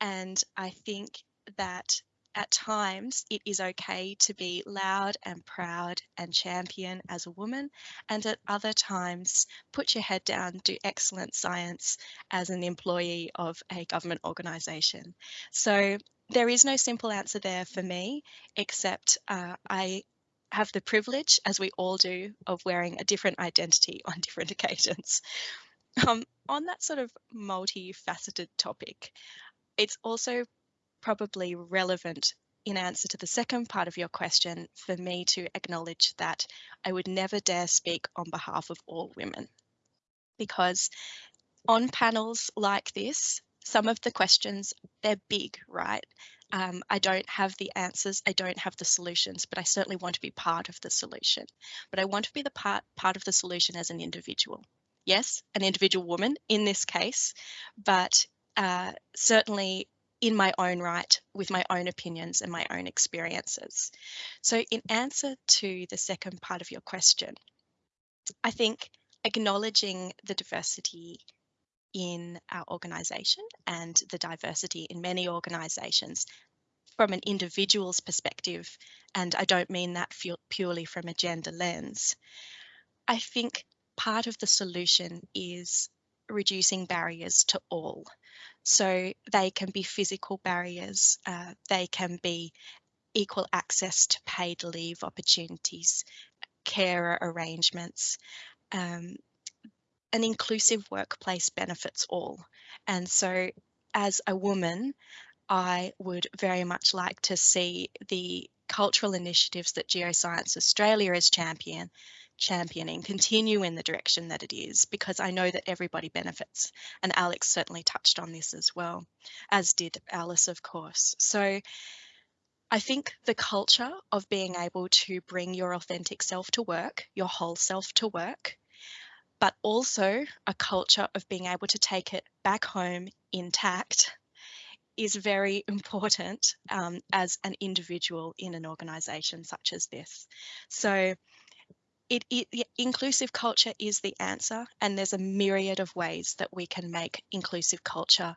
Speaker 5: And I think that at times it is okay to be loud and proud and champion as a woman, and at other times put your head down, do excellent science as an employee of a government organisation. So there is no simple answer there for me, except uh, I have the privilege, as we all do, of wearing a different identity on different occasions. Um, on that sort of multifaceted topic, it's also probably relevant in answer to the second part of your question for me to acknowledge that I would never dare speak on behalf of all women. Because on panels like this, some of the questions, they're big, right? Um, I don't have the answers, I don't have the solutions, but I certainly want to be part of the solution. But I want to be the part, part of the solution as an individual. Yes, an individual woman in this case, but uh, certainly in my own right with my own opinions and my own experiences. So, in answer to the second part of your question, I think acknowledging the diversity in our organisation and the diversity in many organisations from an individual's perspective, and I don't mean that purely from a gender lens, I think part of the solution is reducing barriers to all. So they can be physical barriers, uh, they can be equal access to paid leave opportunities, carer arrangements. Um, an inclusive workplace benefits all. And so, as a woman, I would very much like to see the cultural initiatives that Geoscience Australia is champion championing continue in the direction that it is because I know that everybody benefits. And Alex certainly touched on this as well, as did Alice, of course. So I think the culture of being able to bring your authentic self to work, your whole self to work, but also a culture of being able to take it back home intact is very important um, as an individual in an organisation such as this. So it, it, inclusive culture is the answer, and there's a myriad of ways that we can make inclusive culture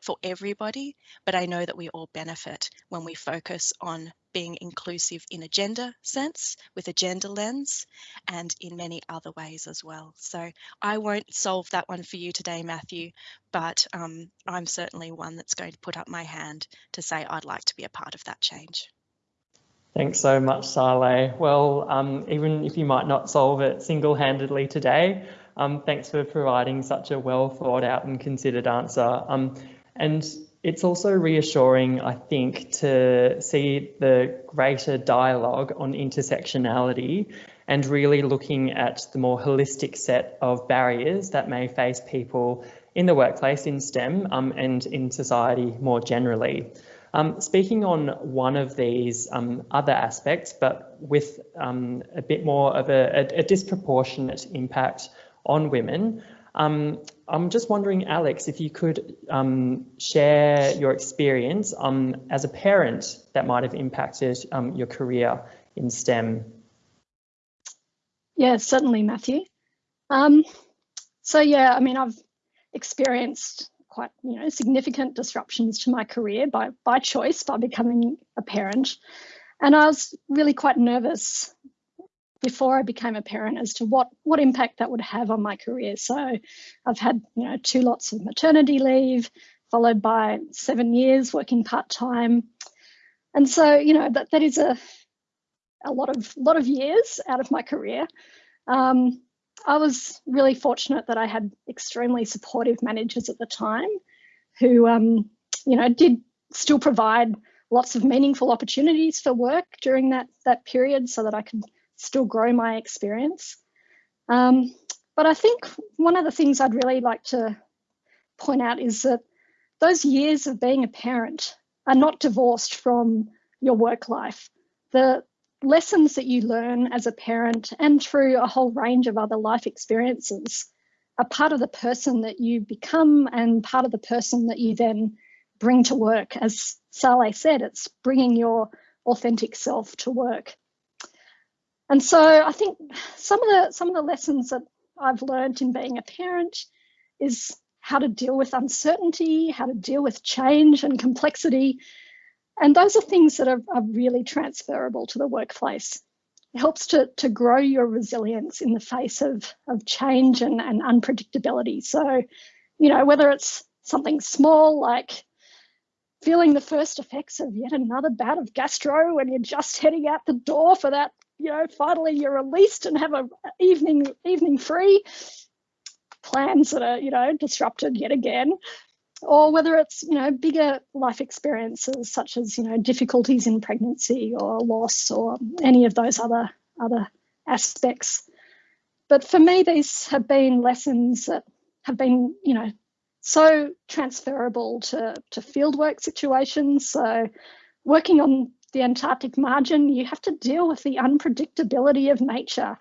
Speaker 5: for everybody. But I know that we all benefit when we focus on being inclusive in a gender sense, with a gender lens, and in many other ways as well. So I won't solve that one for you today, Matthew, but um, I'm certainly one that's going to put up my hand to say I'd like to be a part of that change.
Speaker 3: Thanks so much, Saleh. Well, um, even if you might not solve it single-handedly today, um, thanks for providing such a well thought out and considered answer. Um, and it's also reassuring, I think, to see the greater dialogue on intersectionality and really looking at the more holistic set of barriers that may face people in the workplace in STEM um, and in society more generally. Um, speaking on one of these um, other aspects, but with um, a bit more of a, a, a disproportionate impact on women, um, I'm just wondering, Alex, if you could um, share your experience um, as a parent that might have impacted your career in STEM.
Speaker 4: Yeah, certainly, Matthew. So yeah, I mean, I've experienced quite, you know, significant disruptions to my career by by choice, by becoming a parent, and I was really quite nervous before I became a parent as to what what impact that would have on my career. So I've had you know two lots of maternity leave, followed by seven years working part time, and so you know that that is a a lot of lot of years out of my career. Um, I was really fortunate that I had extremely supportive managers at the time, who um, you know did still provide lots of meaningful opportunities for work during that that period, so that I could still grow my experience. Um, but I think one of the things I'd really like to point out is that those years of being a parent are not divorced from your work life. The lessons that you learn as a parent and through a whole range of other life experiences are part of the person that you become and part of the person that you then bring to work. As Saleh said, it's bringing your authentic self to work. And so I think some of the some of the lessons that I've learned in being a parent is how to deal with uncertainty, how to deal with change and complexity. And those are things that are, are really transferable to the workplace. It helps to, to grow your resilience in the face of, of change and, and unpredictability. So, you know, whether it's something small like feeling the first effects of yet another bout of gastro when you're just heading out the door for that you know, finally you're released and have a evening evening free. Plans that are, you know, disrupted yet again. Or whether it's, you know, bigger life experiences such as, you know, difficulties in pregnancy or loss or any of those other other aspects. But for me, these have been lessons that have been, you know, so transferable to, to fieldwork situations. So working on the Antarctic margin, you have to deal with the unpredictability of nature.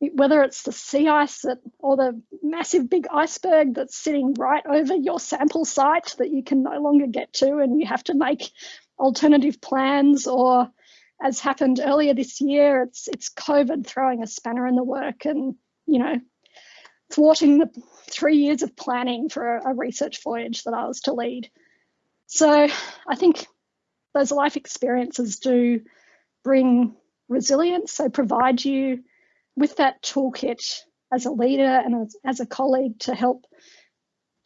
Speaker 4: Whether it's the sea ice or the massive big iceberg that's sitting right over your sample site that you can no longer get to, and you have to make alternative plans, or as happened earlier this year, it's it's COVID throwing a spanner in the work, and you know, thwarting the three years of planning for a, a research voyage that I was to lead. So I think those life experiences do bring resilience. They provide you with that toolkit as a leader and as, as a colleague to help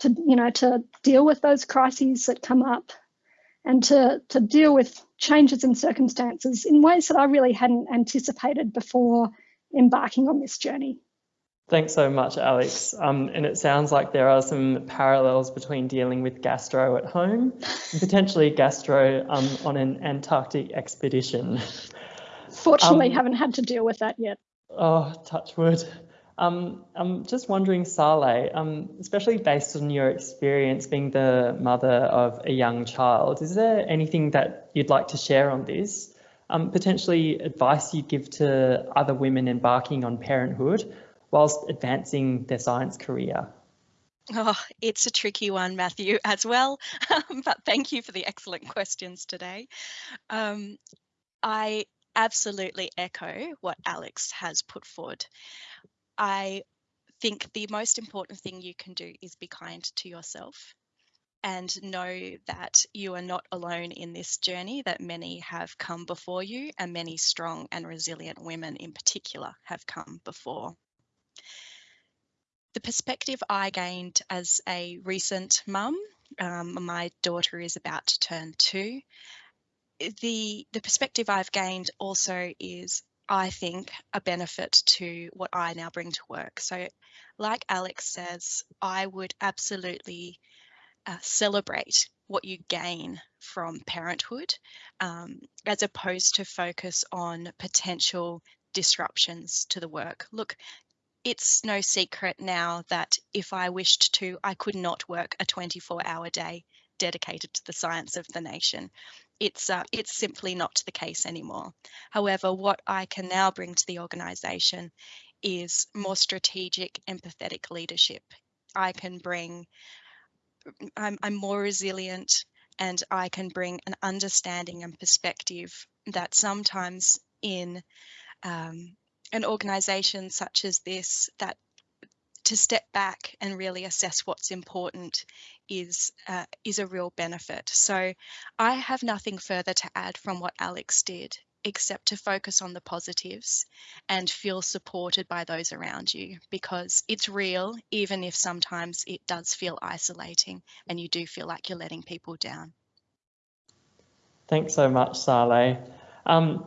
Speaker 4: to you know to deal with those crises that come up and to to deal with changes in circumstances in ways that I really hadn't anticipated before embarking on this journey.
Speaker 3: Thanks so much, Alex. Um, and it sounds like there are some parallels between dealing with gastro at home and potentially gastro um, on an Antarctic expedition.
Speaker 4: Fortunately, um, haven't had to deal with that yet.
Speaker 3: Oh, touch wood. Um, I'm just wondering, Saleh, um, especially based on your experience being the mother of a young child, is there anything that you'd like to share on this? Um, potentially advice you'd give to other women embarking on parenthood whilst advancing their science career?
Speaker 5: Oh, it's a tricky one, Matthew, as well. but thank you for the excellent questions today. Um, I absolutely echo what Alex has put forward. I think the most important thing you can do is be kind to yourself and know that you are not alone in this journey, that many have come before you, and many strong and resilient women in particular have come before the perspective I gained as a recent mum, um, my daughter is about to turn two. The the perspective I've gained also is, I think, a benefit to what I now bring to work. So, like Alex says, I would absolutely uh, celebrate what you gain from parenthood, um, as opposed to focus on potential disruptions to the work. Look, it's no secret now that if I wished to, I could not work a 24 hour day dedicated to the science of the nation. It's, uh, it's simply not the case anymore. However, what I can now bring to the organisation is more strategic, empathetic leadership. I can bring, I'm, I'm more resilient and I can bring an understanding and perspective that sometimes in um, an organisation such as this, that to step back and really assess what's important is uh, is a real benefit. So I have nothing further to add from what Alex did except to focus on the positives and feel supported by those around you because it's real even if sometimes it does feel isolating and you do feel like you're letting people down.
Speaker 3: Thanks so much, Saleh. Um,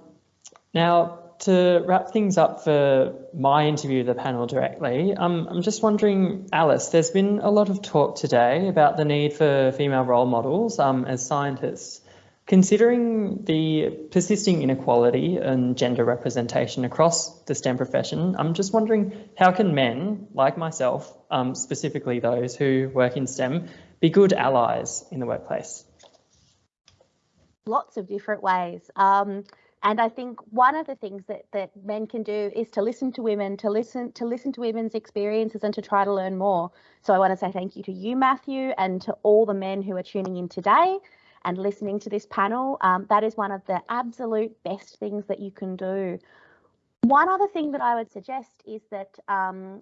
Speaker 3: now, to wrap things up for my interview of the panel directly, um, I'm just wondering, Alice, there's been a lot of talk today about the need for female role models um, as scientists. Considering the persisting inequality and gender representation across the STEM profession, I'm just wondering how can men, like myself, um, specifically those who work in STEM, be good allies in the workplace?
Speaker 6: Lots of different ways. Um, and I think one of the things that, that men can do is to listen to women, to listen to listen to women's experiences and to try to learn more. So I want to say thank you to you, Matthew, and to all the men who are tuning in today and listening to this panel. Um, that is one of the absolute best things that you can do. One other thing that I would suggest is that um,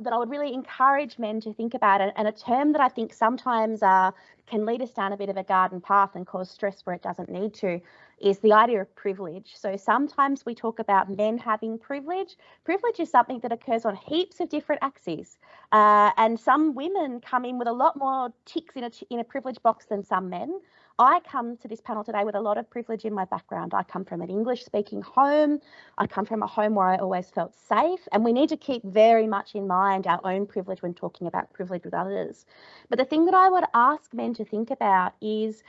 Speaker 6: that I would really encourage men to think about it, and a term that I think sometimes uh, can lead us down a bit of a garden path and cause stress where it doesn't need to, is the idea of privilege. So sometimes we talk about men having privilege. Privilege is something that occurs on heaps of different axes, uh, and some women come in with a lot more ticks in a in a privilege box than some men. I come to this panel today with a lot of privilege in my background. I come from an English speaking home. I come from a home where I always felt safe. And we need to keep very much in mind our own privilege when talking about privilege with others. But the thing that I would ask men to think about is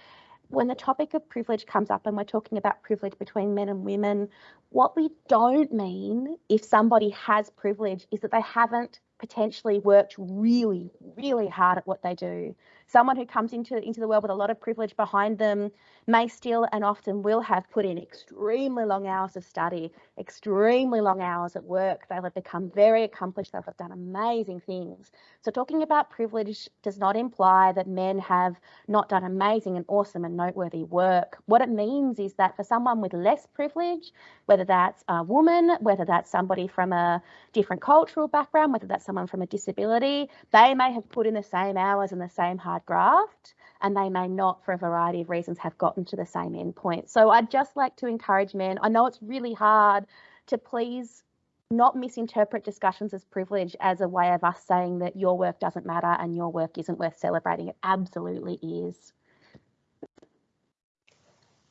Speaker 6: when the topic of privilege comes up and we're talking about privilege between men and women, what we don't mean if somebody has privilege is that they haven't potentially worked really, really hard at what they do someone who comes into into the world with a lot of privilege behind them may still and often will have put in extremely long hours of study, extremely long hours at work. They'll have become very accomplished. They'll have done amazing things. So talking about privilege does not imply that men have not done amazing and awesome and noteworthy work. What it means is that for someone with less privilege, whether that's a woman, whether that's somebody from a different cultural background, whether that's someone from a disability, they may have put in the same hours and the same hard graft and they may not, for a variety of reasons, have gotten to the same endpoint. So I'd just like to encourage men. I know it's really hard to please not misinterpret discussions as privilege as a way of us saying that your work doesn't matter and your work isn't worth celebrating. It absolutely is.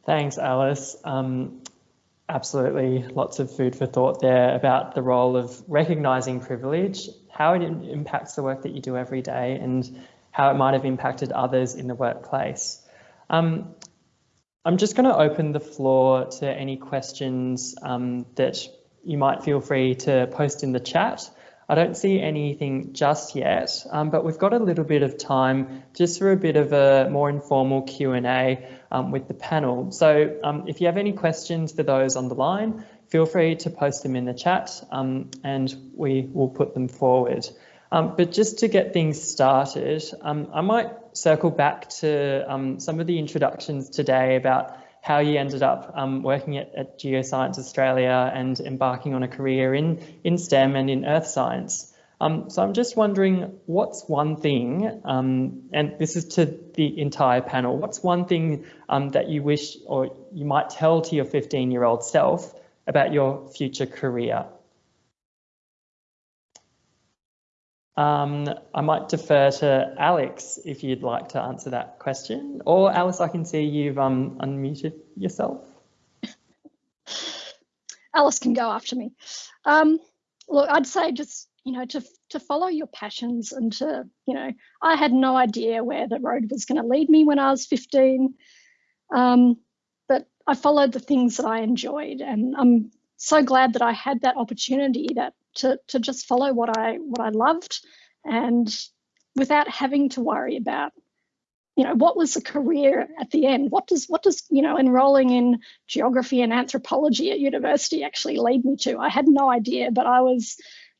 Speaker 3: Thanks, Alice. Um, absolutely, lots of food for thought there about the role of recognising privilege, how it impacts the work that you do every day, and how it might have impacted others in the workplace. Um, I'm just going to open the floor to any questions um, that you might feel free to post in the chat. I don't see anything just yet, um, but we've got a little bit of time just for a bit of a more informal Q&A um, with the panel. So um, if you have any questions for those on the line, feel free to post them in the chat um, and we will put them forward. Um, but just to get things started, um, I might circle back to um, some of the introductions today about how you ended up um, working at, at, Geoscience Australia and embarking on a career in, in STEM and in earth science. Um, so I'm just wondering, what's one thing, um, and this is to the entire panel, what's one thing that you wish or you might tell to your 15 year old self about your future career? Um, I might defer to Alex if you'd like to answer that question. Or Alice, I can see you've um, unmuted yourself.
Speaker 4: Alice can go after me. Um, look, I'd say just, you know, to, to follow your passions and to, you know, I had no idea where the road was going to lead me when I was 15. Um, but I followed the things that I enjoyed and I'm so glad that I had that opportunity that to, to just follow what I what I loved and without having to worry about you know, what was the career at the end? What does what does you know enrolling in geography and anthropology at university actually lead me to? I had no idea, but I was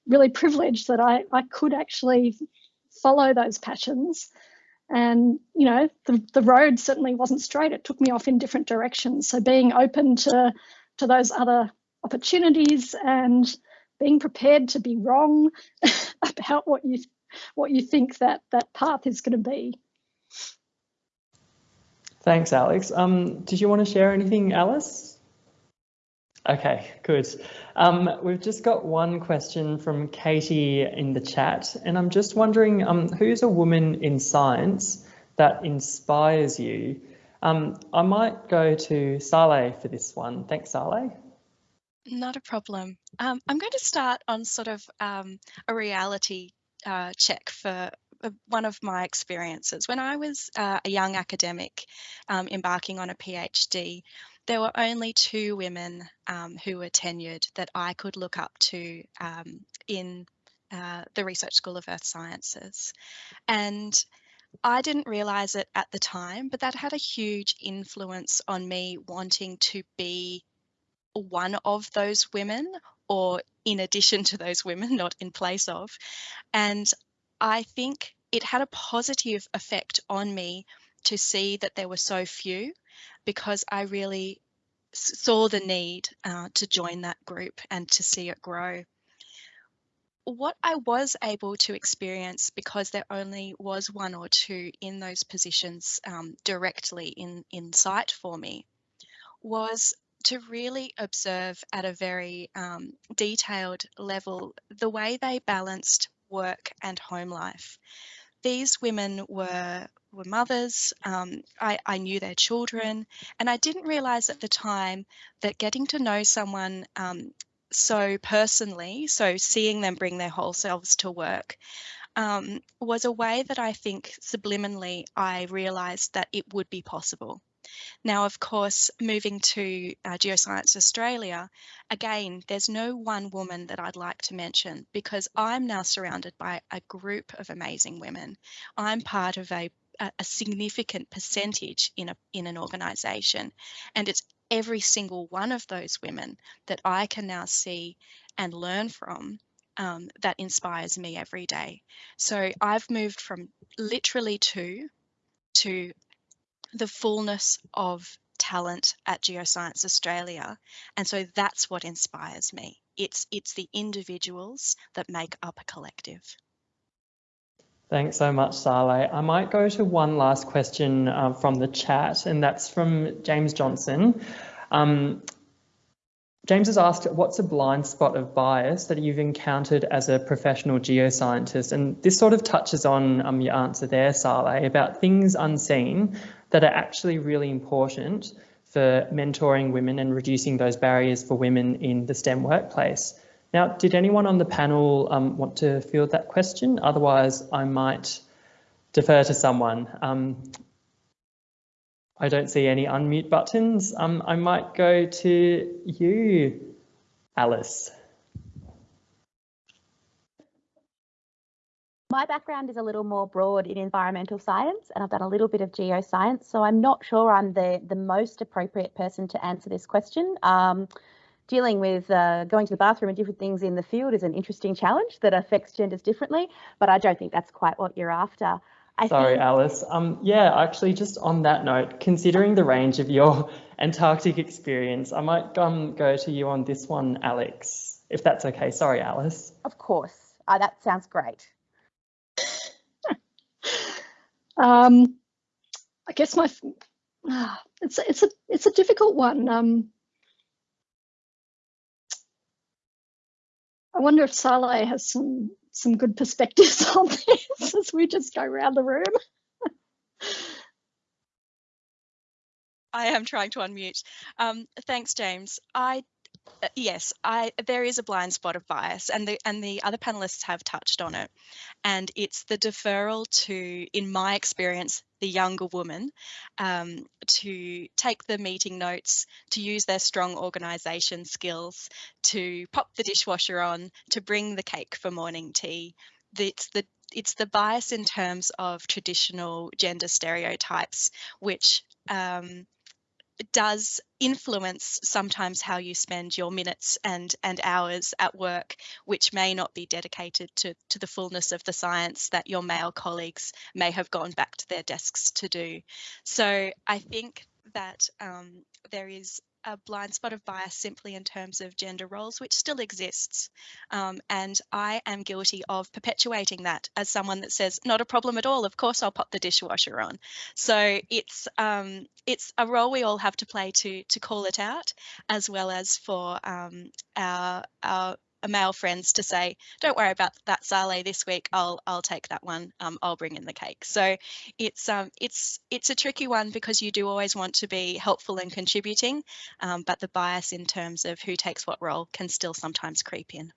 Speaker 4: really privileged that I I could actually follow those passions. And you know, the the road certainly wasn't straight. It took me off in different directions. So being open to to those other opportunities and being prepared to be wrong about what you what you think that that path is going to be.
Speaker 3: Thanks, Alex. Um, did you want to share anything, Alice? Okay, good. Um, we've just got one question from Katie in the chat, and I'm just wondering um, who's a woman in science that inspires you? Um, I might go to Saleh for this one. Thanks, Saleh.
Speaker 5: Not a problem. Um, I'm going to start on sort of um, a reality uh, check for uh, one of my experiences. When I was uh, a young academic um, embarking on a PhD, there were only two women um, who were tenured that I could look up to um, in uh, the Research School of Earth Sciences. And I didn't realize it at the time, but that had a huge influence on me wanting to be one of those women or in addition to those women, not in place of. And I think it had a positive effect on me to see that there were so few because I really saw the need uh, to join that group and to see it grow. What I was able to experience because there only was one or two in those positions um, directly in, in sight for me was to really observe at a very um, detailed level the way they balanced work and home life. These women were were mothers. Um, I, I, knew their children, and I didn't realize at the time that getting to know someone um, so personally, so seeing them bring their whole selves to work, um, was a way that I think subliminally I realized that it would be possible. Now, of course, moving to uh, Geoscience Australia, again, there's no one woman that I'd like to mention because I'm now surrounded by a group of amazing women. I'm part of a, a significant percentage in, a, in an organisation, and it's every single one of those women that I can now see and learn from um, that inspires me every day. So I've moved from literally two to the fullness of talent at Geoscience Australia. And so that's what inspires me. It's, it's the individuals that make up a collective.
Speaker 3: Thanks so much, Saleh. I might go to one last question uh, from the chat, and that's from James Johnson. Um, James has asked, what's a blind spot of bias that you've encountered as a professional geoscientist? And this sort of touches on um, your answer there, Saleh, about things unseen that are actually really important for mentoring women and reducing those barriers for women in the STEM workplace. Now, did anyone on the panel um, want to field that question? Otherwise, I might defer to someone. Um, I don't see any unmute buttons. Um, I might go to you, Alice.
Speaker 6: My background is a little more broad in environmental science and I've done a little bit of geoscience, so I'm not sure I'm the, the most appropriate person to answer this question. Um, dealing with uh, going to the bathroom and different things in the field is an interesting challenge that affects genders differently, but I don't think that's quite what you're after.
Speaker 3: I Sorry, think... Alice. Um, yeah, actually, just on that note, considering the range of your Antarctic experience, I might um, go to you on this one, Alex, if that's okay. Sorry, Alice.
Speaker 6: Of course. Uh, that sounds great.
Speaker 4: Um, I guess my it's it's a it's a difficult one. Um, I wonder if Saleh has some some good perspectives on this as we just go around the room.
Speaker 5: I am trying to unmute. Um, thanks, James. I yes, I there is a blind spot of bias, and the and the other panelists have touched on it, and it's the deferral to, in my experience, the younger woman, um, to take the meeting notes, to use their strong organisation skills, to pop the dishwasher on, to bring the cake for morning tea. It's the it's the bias in terms of traditional gender stereotypes, which um, does influence sometimes how you spend your minutes and and hours at work which may not be dedicated to to the fullness of the science that your male colleagues may have gone back to their desks to do. So i think that um, there is a blind spot of bias simply in terms of gender roles, which still exists. Um, and I am guilty of perpetuating that as someone that says, not a problem at all, of course I'll pop the dishwasher on. So it's um, it's a role we all have to play to to call it out, as well as for um, our, our male friends to say, don't worry about that Saleh this week. I'll I'll take that one. Um, I'll bring in the cake. So it's um it's it's a tricky one because you do always want to be helpful and contributing, um, but the bias in terms of who takes what role can still sometimes creep in.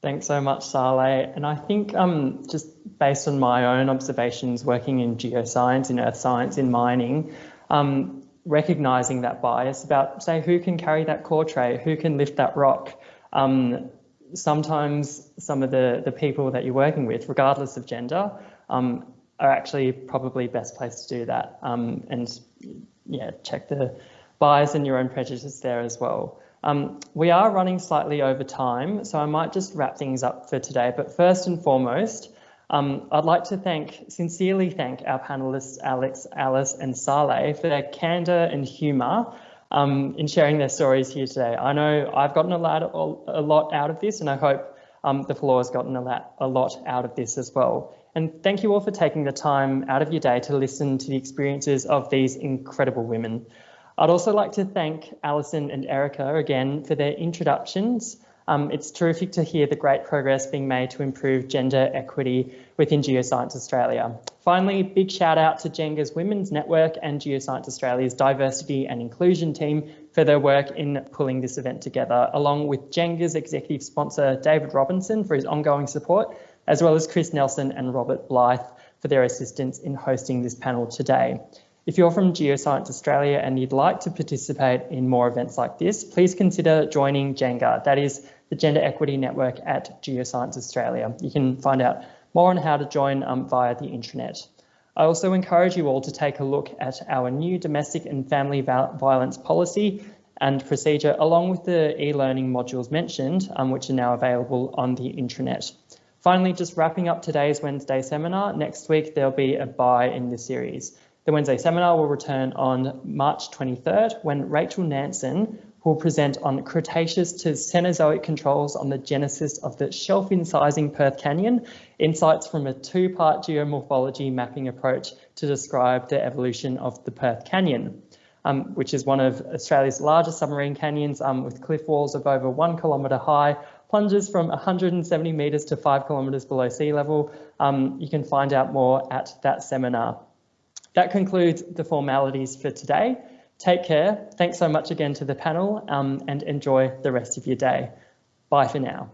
Speaker 3: Thanks so much, Saleh. And I think um, just based on my own observations working in geoscience, in earth science, in mining, um, recognizing that bias about, say, who can carry that core tray, who can lift that rock, um, sometimes some of the, the people that you're working with, regardless of gender, um, are actually probably best placed to do that um, and yeah, check the bias and your own prejudice there as well. Um, we are running slightly over time, so I might just wrap things up for today. But first and foremost, um, I'd like to thank, sincerely thank our panelists, Alex, Alice and Saleh for their candour and humour um, in sharing their stories here today. I know I've gotten a lot, a lot out of this and I hope um, the floor has gotten a lot, a lot out of this as well. And thank you all for taking the time out of your day to listen to the experiences of these incredible women. I'd also like to thank Alison and Erica again for their introductions um, it's terrific to hear the great progress being made to improve gender equity within Geoscience Australia. Finally, big shout out to Jenga's Women's Network and Geoscience Australia's diversity and inclusion team for their work in pulling this event together, along with Jenga's executive sponsor, David Robinson, for his ongoing support, as well as Chris Nelson and Robert Blythe for their assistance in hosting this panel today. If you're from Geoscience Australia and you'd like to participate in more events like this, please consider joining Jenga. That is the Gender Equity Network at Geoscience Australia. You can find out more on how to join um, via the intranet. I also encourage you all to take a look at our new domestic and family violence policy and procedure, along with the e-learning modules mentioned, um, which are now available on the intranet. Finally, just wrapping up today's Wednesday seminar, next week there'll be a bye in the series. The Wednesday seminar will return on March 23rd when Rachel Nanson will present on Cretaceous to Cenozoic controls on the genesis of the shelf incising Perth Canyon, insights from a two-part geomorphology mapping approach to describe the evolution of the Perth Canyon. Um, which is one of Australia's largest submarine canyons um, with cliff walls of over one kilometre high, plunges from 170 metres to five kilometres below sea level. Um, you can find out more at that seminar. That concludes the formalities for today. Take care. Thanks so much again to the panel um, and enjoy the rest of your day. Bye for now.